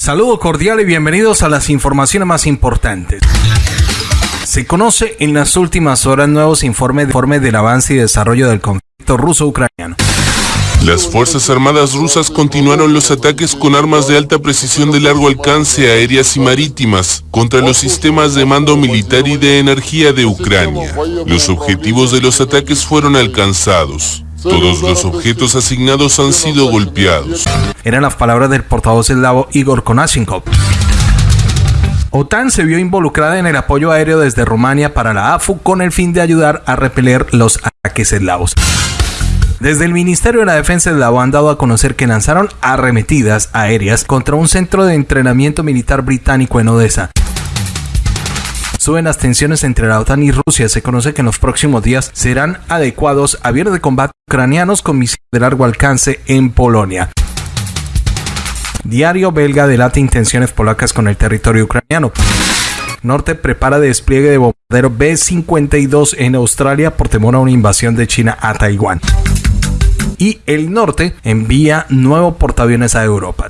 Saludo cordial y bienvenidos a las informaciones más importantes. Se conoce en las últimas horas nuevos informes, del avance y desarrollo del conflicto ruso-ucraniano. Las Fuerzas Armadas rusas continuaron los ataques con armas de alta precisión de largo alcance aéreas y marítimas contra los sistemas de mando militar y de energía de Ucrania. Los objetivos de los ataques fueron alcanzados. Todos los objetos asignados han sido golpeados. Eran las palabras del portavoz eslavo Igor Konashenkov. OTAN se vio involucrada en el apoyo aéreo desde Rumania para la AFU con el fin de ayudar a repeler los ataques eslavos. Desde el Ministerio de la Defensa eslavo han dado a conocer que lanzaron arremetidas aéreas contra un centro de entrenamiento militar británico en Odessa. Suben las tensiones entre la OTAN y Rusia. Se conoce que en los próximos días serán adecuados aviones de combate ucranianos con misiles de largo alcance en Polonia. Diario belga delata intenciones polacas con el territorio ucraniano. Norte prepara despliegue de bombardero B-52 en Australia por temor a una invasión de China a Taiwán y el norte envía nuevo portaaviones a Europa.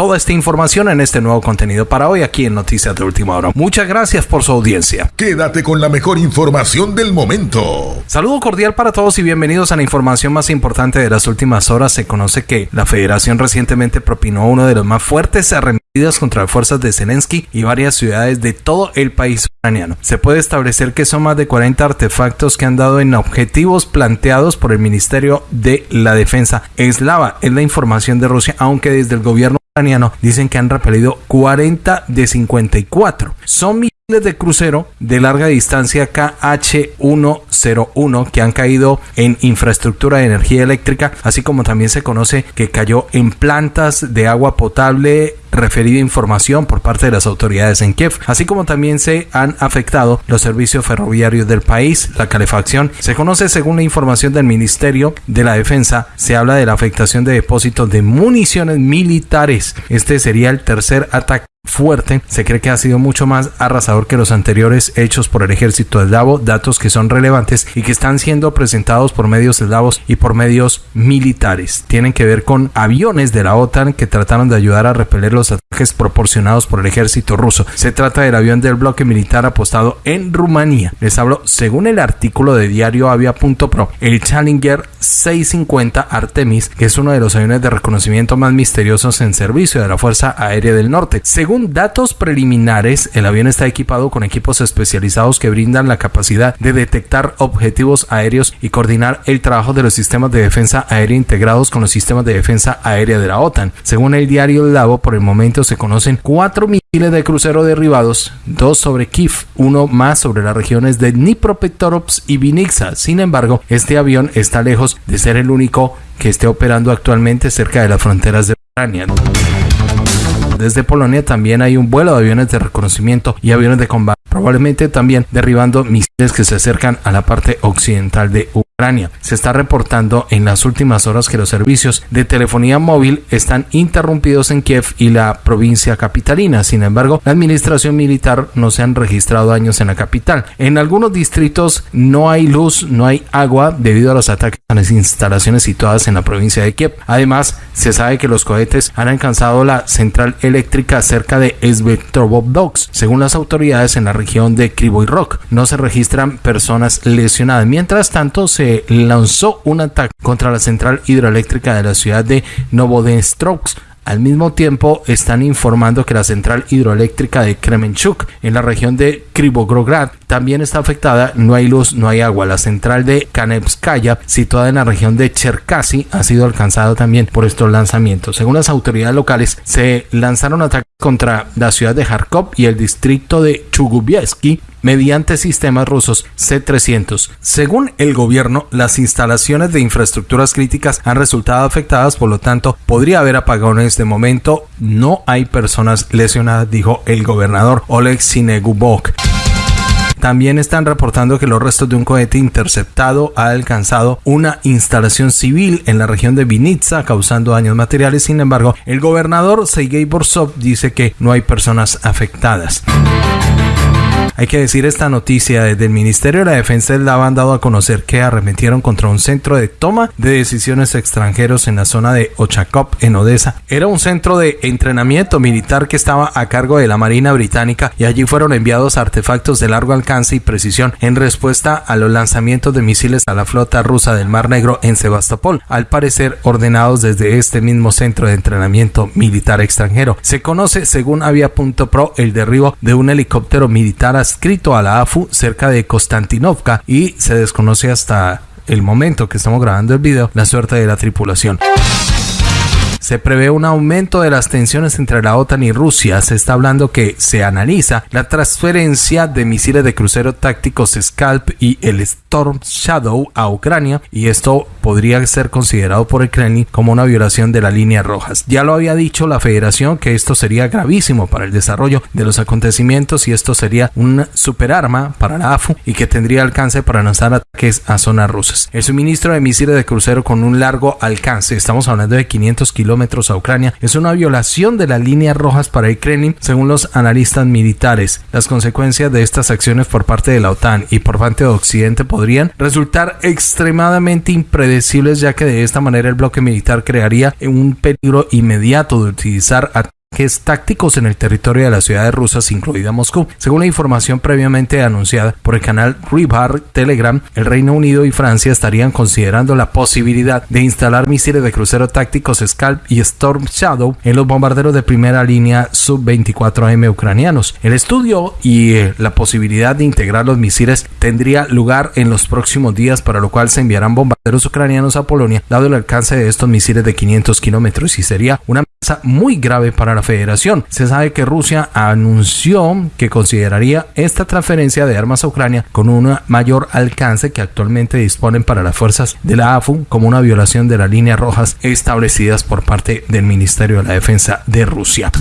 Toda esta información en este nuevo contenido para hoy aquí en Noticias de Última Hora. Muchas gracias por su audiencia. Quédate con la mejor información del momento. Saludo cordial para todos y bienvenidos a la información más importante de las últimas horas. Se conoce que la Federación recientemente propinó uno de los más fuertes arremetidas contra las fuerzas de Zelensky y varias ciudades de todo el país ucraniano. Se puede establecer que son más de 40 artefactos que han dado en objetivos planteados por el Ministerio de la Defensa eslava. Es la información de Rusia, aunque desde el gobierno dicen que han repelido 40 de 54. Son de crucero de larga distancia KH-101 que han caído en infraestructura de energía eléctrica, así como también se conoce que cayó en plantas de agua potable referida información por parte de las autoridades en Kiev, así como también se han afectado los servicios ferroviarios del país, la calefacción. Se conoce según la información del Ministerio de la Defensa, se habla de la afectación de depósitos de municiones militares. Este sería el tercer ataque fuerte, se cree que ha sido mucho más arrasador que los anteriores hechos por el ejército eslavo, datos que son relevantes y que están siendo presentados por medios eslavos y por medios militares. Tienen que ver con aviones de la OTAN que trataron de ayudar a repeler los ataques proporcionados por el ejército ruso. Se trata del avión del bloque militar apostado en Rumanía. Les hablo según el artículo de diario avia.pro, el Challenger 650 Artemis, que es uno de los aviones de reconocimiento más misteriosos en servicio de la Fuerza Aérea del Norte. Según datos preliminares, el avión está equipado con equipos especializados que brindan la capacidad de detectar objetivos aéreos y coordinar el trabajo de los sistemas de defensa aérea integrados con los sistemas de defensa aérea de la OTAN. Según el diario Lavo, por el momento se conocen cuatro misiles de crucero derribados, dos sobre Kiev, uno más sobre las regiones de Dnipropetrovsk y Vinica. Sin embargo, este avión está lejos de ser el único que esté operando actualmente cerca de las fronteras de Ucrania. Desde Polonia también hay un vuelo de aviones de reconocimiento y aviones de combate, probablemente también derribando misiles que se acercan a la parte occidental de Ucrania. Se está reportando en las últimas horas que los servicios de telefonía móvil están interrumpidos en Kiev y la provincia capitalina. Sin embargo, la administración militar no se han registrado daños en la capital. En algunos distritos no hay luz, no hay agua debido a los ataques a las instalaciones situadas en la provincia de Kiev. Además, se sabe que los cohetes han alcanzado la central eléctrica cerca de Svetovodsk. Según las autoridades en la región de Krivoy Rock, no se registran personas lesionadas. Mientras tanto, se lanzó un ataque contra la central hidroeléctrica de la ciudad de Novodestrovsk al mismo tiempo, están informando que la central hidroeléctrica de Kremenchuk, en la región de Krivogrograd, también está afectada. No hay luz, no hay agua. La central de Kanevskaya, situada en la región de Cherkasy, ha sido alcanzada también por estos lanzamientos. Según las autoridades locales, se lanzaron ataques contra la ciudad de Kharkov y el distrito de Chugubieski mediante sistemas rusos C-300. Según el gobierno, las instalaciones de infraestructuras críticas han resultado afectadas, por lo tanto, podría haber apagones de momento. No hay personas lesionadas, dijo el gobernador Oleg Sinegubok. También están reportando que los restos de un cohete interceptado ha alcanzado una instalación civil en la región de Vinitsa, causando daños materiales. Sin embargo, el gobernador Sergei Borsov dice que no hay personas afectadas. Hay que decir esta noticia desde el Ministerio de la Defensa la han dado a conocer que arremetieron contra un centro de toma de decisiones extranjeros en la zona de Ochakov en Odessa. Era un centro de entrenamiento militar que estaba a cargo de la Marina Británica y allí fueron enviados artefactos de largo alcance y precisión en respuesta a los lanzamientos de misiles a la flota rusa del Mar Negro en Sebastopol, al parecer ordenados desde este mismo centro de entrenamiento militar extranjero. Se conoce, según Avia.pro, el derribo de un helicóptero militar adscrito a la AFU cerca de Konstantinovka y se desconoce hasta el momento que estamos grabando el video la suerte de la tripulación. Se prevé un aumento de las tensiones entre la OTAN y Rusia. Se está hablando que se analiza la transferencia de misiles de crucero tácticos Scalp y el Storm Shadow a Ucrania y esto podría ser considerado por el Kremlin como una violación de las líneas rojas. Ya lo había dicho la Federación que esto sería gravísimo para el desarrollo de los acontecimientos y esto sería un superarma para la AFU y que tendría alcance para lanzar ataques a zonas rusas. El suministro de misiles de crucero con un largo alcance, estamos hablando de 500 kilómetros a Ucrania es una violación de las líneas rojas para el Kremlin, según los analistas militares. Las consecuencias de estas acciones por parte de la OTAN y por parte de Occidente podrían resultar extremadamente impredecibles, ya que de esta manera el bloque militar crearía un peligro inmediato de utilizar ataques tácticos en el territorio de las ciudades rusas, incluida Moscú. Según la información previamente anunciada por el canal Ribar Telegram, el Reino Unido y Francia estarían considerando la posibilidad de instalar misiles de crucero tácticos Scalp y Storm Shadow en los bombarderos de primera línea Sub-24M ucranianos. El estudio y eh, la posibilidad de integrar los misiles tendría lugar en los próximos días, para lo cual se enviarán bombarderos ucranianos a Polonia, dado el alcance de estos misiles de 500 kilómetros y sería una muy grave para la federación. Se sabe que Rusia anunció que consideraría esta transferencia de armas a Ucrania con un mayor alcance que actualmente disponen para las fuerzas de la AFU como una violación de las líneas rojas establecidas por parte del Ministerio de la Defensa de Rusia.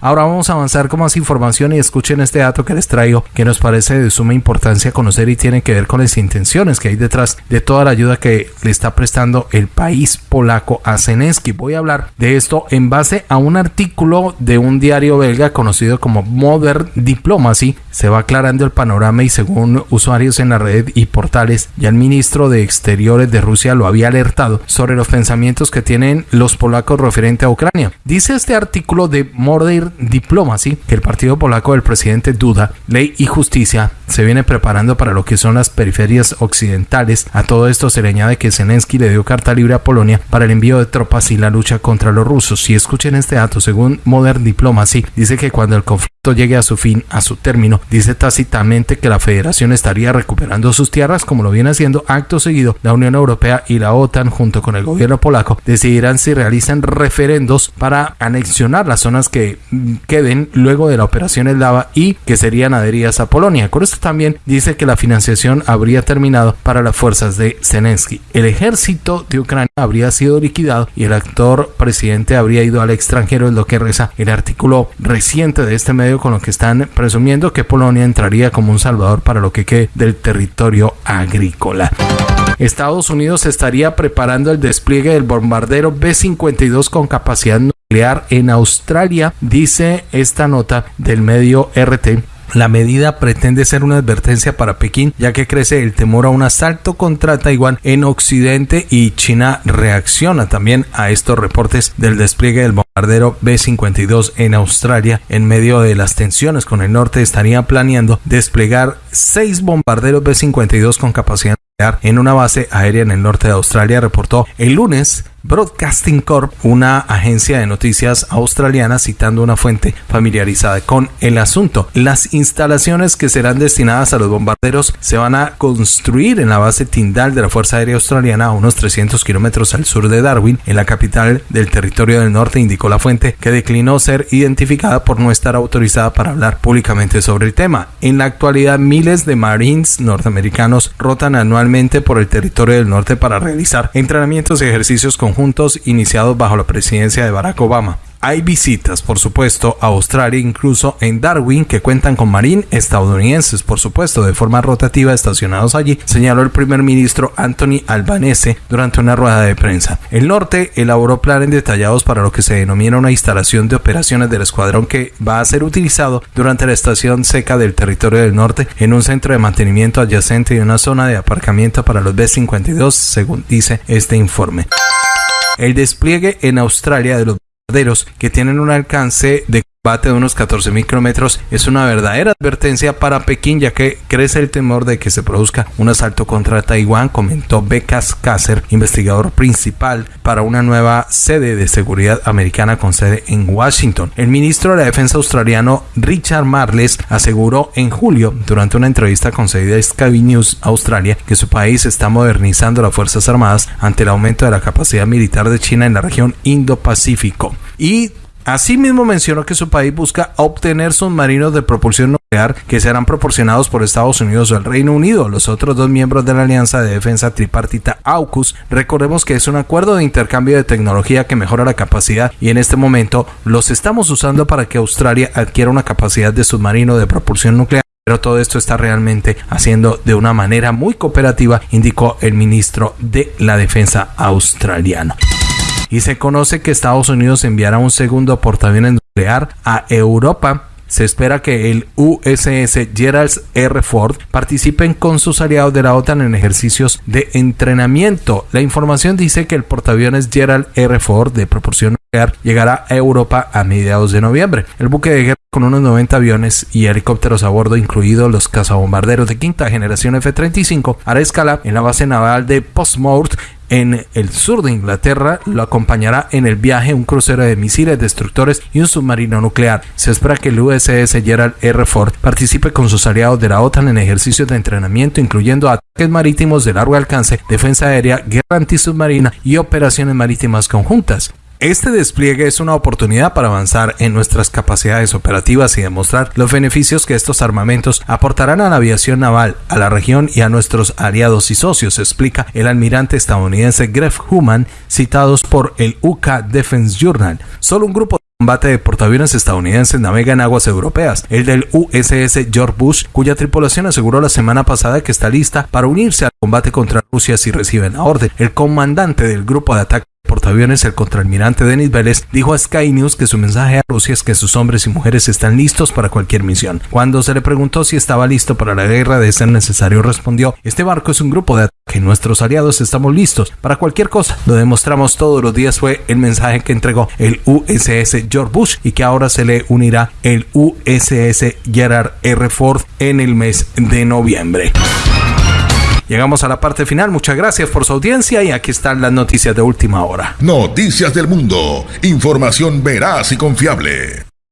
Ahora vamos a avanzar con más información y escuchen este dato que les traigo que nos parece de suma importancia conocer y tiene que ver con las intenciones que hay detrás de toda la ayuda que le está prestando el país polaco a Zelensky. Voy a hablar de esto en base a un artículo de un diario belga conocido como Modern Diplomacy se va aclarando el panorama y según usuarios en la red y portales, ya el ministro de Exteriores de Rusia lo había alertado sobre los pensamientos que tienen los polacos referente a Ucrania. Dice este artículo de Modern Diplomacy que el partido polaco del presidente Duda, Ley y Justicia, se viene preparando para lo que son las periferias occidentales. A todo esto se le añade que Zelensky le dio carta libre a Polonia para el envío de tropas y la lucha contra los rusos. Si escuchen este dato, según Modern Diplomacy, dice que cuando el conflicto llegue a su fin, a su término, dice tácitamente que la federación estaría recuperando sus tierras como lo viene haciendo acto seguido. La Unión Europea y la OTAN junto con el gobierno polaco decidirán si realizan referendos para anexionar las zonas que queden luego de la operación eslava y que serían adheridas a Polonia. Con esto también dice que la financiación habría terminado para las fuerzas de Zelensky. El ejército de Ucrania habría sido liquidado y el actor presidente habría ido al extranjero, es lo que reza el artículo reciente de este medio con lo que están presumiendo que Polonia entraría como un salvador para lo que quede del territorio agrícola. Estados Unidos estaría preparando el despliegue del bombardero B-52 con capacidad en Australia, dice esta nota del medio RT la medida pretende ser una advertencia para Pekín, ya que crece el temor a un asalto contra Taiwán en Occidente y China reacciona también a estos reportes del despliegue del bombardero B-52 en Australia. En medio de las tensiones con el norte, estaría planeando desplegar seis bombarderos B-52 con capacidad en una base aérea en el norte de Australia, reportó el lunes Broadcasting Corp, una agencia de noticias australiana citando una fuente familiarizada con el asunto. Las instalaciones que serán destinadas a los bombarderos se van a construir en la base Tyndall de la Fuerza Aérea Australiana a unos 300 kilómetros al sur de Darwin, en la capital del territorio del norte, indicó la fuente, que declinó ser identificada por no estar autorizada para hablar públicamente sobre el tema. En la actualidad, miles de Marines norteamericanos rotan anualmente por el territorio del norte para realizar entrenamientos y ejercicios con juntos iniciados bajo la presidencia de Barack Obama. Hay visitas, por supuesto, a Australia, incluso en Darwin, que cuentan con marín estadounidenses, por supuesto, de forma rotativa estacionados allí, señaló el primer ministro Anthony Albanese durante una rueda de prensa. El norte elaboró planes detallados para lo que se denomina una instalación de operaciones del escuadrón que va a ser utilizado durante la estación seca del territorio del norte en un centro de mantenimiento adyacente y una zona de aparcamiento para los B-52, según dice este informe. El despliegue en Australia de los que tienen un alcance de combate de unos 14.000 kilómetros es una verdadera advertencia para Pekín ya que crece el temor de que se produzca un asalto contra Taiwán, comentó Becas Kasser, investigador principal para una nueva sede de seguridad americana con sede en Washington. El ministro de la Defensa australiano Richard Marles aseguró en julio durante una entrevista concedida a Sky News Australia que su país está modernizando las Fuerzas Armadas ante el aumento de la capacidad militar de China en la región Indo-Pacífico. Y Asimismo mencionó que su país busca obtener submarinos de propulsión nuclear que serán proporcionados por Estados Unidos o el Reino Unido. Los otros dos miembros de la Alianza de Defensa Tripartita AUKUS, recordemos que es un acuerdo de intercambio de tecnología que mejora la capacidad y en este momento los estamos usando para que Australia adquiera una capacidad de submarino de propulsión nuclear pero todo esto está realmente haciendo de una manera muy cooperativa, indicó el ministro de la Defensa australiano y se conoce que Estados Unidos enviará un segundo portaaviones nuclear a Europa se espera que el USS Gerald R. Ford participen con sus aliados de la OTAN en ejercicios de entrenamiento. La información dice que el portaaviones Gerald R. Ford de proporción nuclear llegará a Europa a mediados de noviembre. El buque de guerra con unos 90 aviones y helicópteros a bordo, incluidos los cazabombarderos de quinta generación F-35, hará escala en la base naval de Portsmouth en el sur de Inglaterra lo acompañará en el viaje un crucero de misiles destructores y un submarino nuclear. Se espera que el USS Gerald R. Ford participe con sus aliados de la OTAN en ejercicios de entrenamiento incluyendo ataques marítimos de largo alcance, defensa aérea, guerra antisubmarina y operaciones marítimas conjuntas. Este despliegue es una oportunidad para avanzar en nuestras capacidades operativas y demostrar los beneficios que estos armamentos aportarán a la aviación naval, a la región y a nuestros aliados y socios, explica el almirante estadounidense Greg Human, citados por el UK Defense Journal. Solo un grupo de combate de portaaviones estadounidenses navega en aguas europeas, el del USS George Bush, cuya tripulación aseguró la semana pasada que está lista para unirse al combate contra Rusia si reciben la orden. El comandante del grupo de ataque portaaviones, el contraalmirante Denis Vélez, dijo a Sky News que su mensaje a Rusia es que sus hombres y mujeres están listos para cualquier misión. Cuando se le preguntó si estaba listo para la guerra de ser necesario, respondió, este barco es un grupo de ataque, nuestros aliados estamos listos para cualquier cosa. Lo demostramos todos los días fue el mensaje que entregó el USS George Bush y que ahora se le unirá el USS Gerard R. Ford en el mes de noviembre. Llegamos a la parte final. Muchas gracias por su audiencia y aquí están las noticias de última hora. Noticias del mundo. Información veraz y confiable.